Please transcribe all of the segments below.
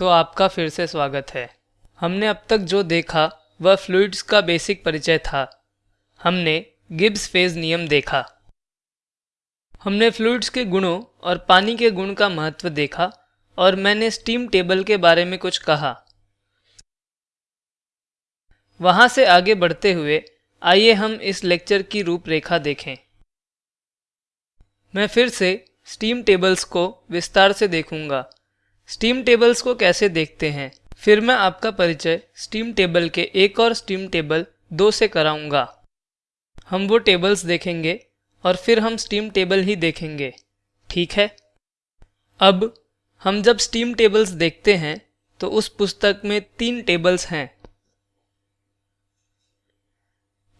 तो आपका फिर से स्वागत है। हमने अब तक जो देखा, वह फ्लूइड्स का बेसिक परिचय था। हमने गिब्स फ़ेज़ नियम देखा। हमने फ्लूइड्स के गुणों और पानी के गुण का महत्व देखा और मैंने स्टीम टेबल के बारे में कुछ कहा। वहाँ से आगे बढ़ते हुए, आइए हम इस लेक्चर की रूपरेखा देखें। मैं फिर से स्टीम टेबल्स को विस्तार से देखूँगा। स्टीम टेबल्स को कैसे देखते हैं? फिर मैं आपका परिचय स्टीम टेबल के एक और स्टीम टेबल दो से कराऊँगा। हम वो टेबल्स देखेंगे और फिर हम स्टीम टेबल ही देखेंगे। ठीक है? अब हम जब स्टीम टेबल्स देखते हैं तो उस पुस्तक में तीन टेबल्स हैं।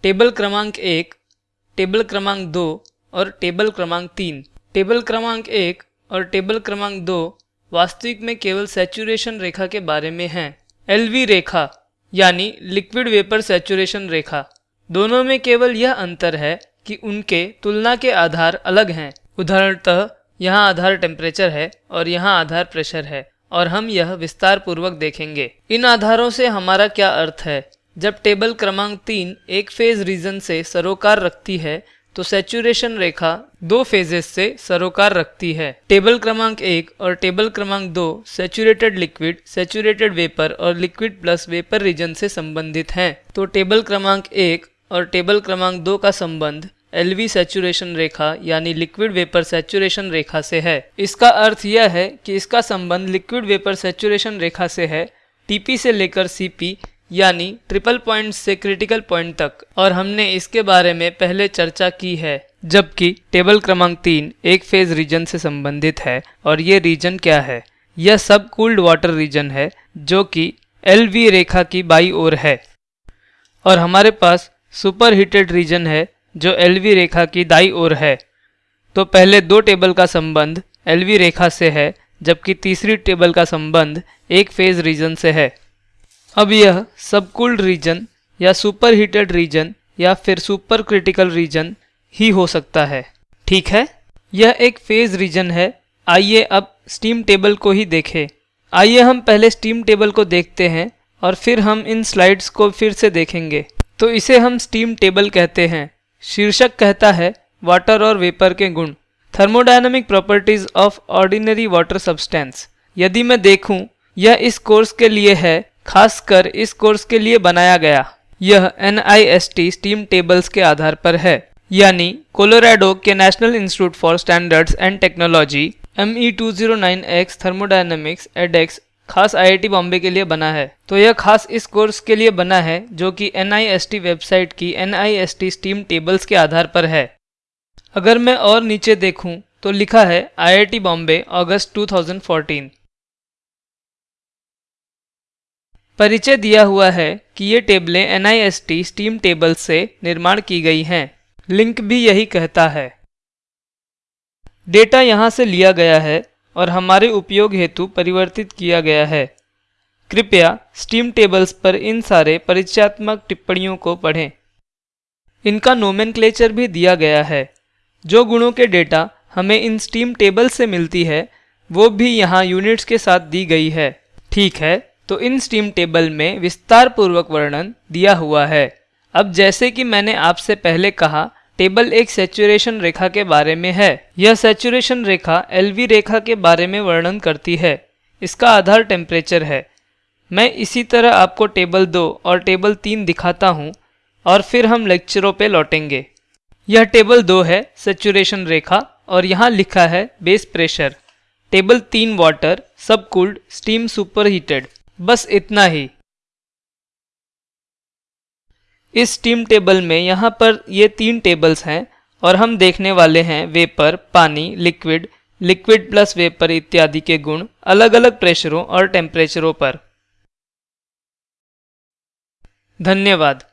टेबल क्रमांक एक, टेबल क्रमांक दो और टेबल क्रमांक तीन। टेबल क्रमांक एक और टेबल क्रमांक दो वास्तविक में केवल सैचुरेशन रेखा के बारे में हैं। एलवी रेखा, यानी लिक्विड वेपर सैचुरेशन रेखा। दोनों में केवल यह अंतर है कि उनके तुलना के आधार अलग हैं। उदाहरणतः, यहाँ आधार टेम्परेचर है और यहाँ आधार प्रेशर है, और हम यह विस्तार पूर्वक देखेंगे। इन आधारों से हमारा क्या अर्थ है? जब टेबल क्रमांक तीन एक फ़ेज़ रीजन से सरोकार रखती है तो सेचुरेशन रेखा दो फेजेस से सरोकार रखती है। टेबल क्रमांक एक और टेबल क्रमांक दो सेचुरेटेड लिक्विड सेचुरेटेड वेपर और लिक्विड प्लस वेपर रीजन से संबंधित हैं। तो टेबल क्रमांक एक और टेबल क्रमांक दो का संबंध एलवी सेचुरेशन रेखा यानी लिक्विड वेपर सेचुरेशन रेखा से है। इसका अर्थ यह है कि इसका संबंध लिक्विड वेपर सेचुरेशन रेखा से है। टीपी से लेकर सीपी यानी ट्रिपल पॉइंट से क्रिटिकल पॉइंट तक। और हमने इसके बारे में पहले चर्चा की है, जबकि टेबल क्रमांक तीन एक फ़ेज़ रीजन से संबंधित है। और ये रीजन क्या है? यह सब कूल्ड वाटर रीजन है, जो कि एलवी रेखा की बाई ओर है। और हमारे पास सुपर हीटेड रीजन है, जो एलवी रेखा की दाई ओर है। तो पहले दो टेबल का संबंध एलवी रेखा से है, जबकि तीसरी टेबल का संबंध एक फ़ेज़ रीजन से है। अब यह सबकूल्ड रीजन या सुपर हीटेड रीजन या फिर सुपर क्रिटिकल रीजन ही हो सकता है। ठीक है? यह एक फ़ेज़ रीजन है। आइए अब स्टीम टेबल को ही देखें। आइए हम पहले स्टीम टेबल को देखते हैं और फिर हम इन स्लाइड्स को फिर से देखेंगे। तो इसे हम स्टीम टेबल कहते हैं। शीर्षक कहता है वाटर और वेपर के गुण। Thermodynamic properties of ordinary water substance यदि मैं देखूँ, यह इस कोर्स के लिए है खासकर इस कोर्स के लिए बनाया गया। यह NIST स्टीम टेबल्स के आधार पर है। यानी कोलोराडो के national institute for standards and technology M E two zero nine X thermodynamics edX खास आईआईटी बॉम्बे के लिए बना है। तो यह खास इस कोर्स के लिए बना है, जो कि NIST वेबसाइट की NIST स्टीम टेबल्स के आधार पर है। अगर मैं और नीचे देखूँ तो लिखा है आईआईटी बॉम्बे अगस्त 2014 परिचय दिया हुआ है कि ये टेबलें एन स्टीम टेबल से निर्माण की गई हैं। लिंक भी यही कहता है। डेटा यहाँ से लिया गया है और हमारे उपयोग हेतु परिवर्तित किया गया है। कृपया स्टीम टेबल्स पर इन सारे परिचयात्मक टिप्पणियों को पढ़ें। इनका नोमेनक्लेचर भी दिया गया है। जो गुणों के डेटा हमें इन स्टीम टेबल से मिलती है, वो भी यहाँ यूनिट्स के साथ दी गई है। ठीक है? तो इन स्टीम टेबल में विस्तार पूर्वक वर्णन दिया हुआ है। अब जैसे कि मैंने आपसे पहले कहा टेबल एक सेचुरेशन रेखा के बारे में है। यह सेचुरेशन रेखा एलवी रेखा के बारे में वर्णन करती है। इसका आधार टेम्परेचर है। मैं इसी तरह आपको टेबल दो और टेबल तीन दिखाता हूँ और फिर हम लेक्चरों पे लौटेंगे। यह टेबल दो है सेचुरेशन रेखा, और यहाँ लिखा है बेस प्रेशर टेबल तीन water subcooled steam super heated बस इतना ही। इस टीम टेबल में यहाँ पर ये तीन टेबल्स हैं और हम देखने वाले हैं वेपर पानी लिक्विड लिक्विड प्लस वेपर इत्यादि के गुण अलग अलग प्रेशरों और टेम्परेचरों पर। धन्यवाद।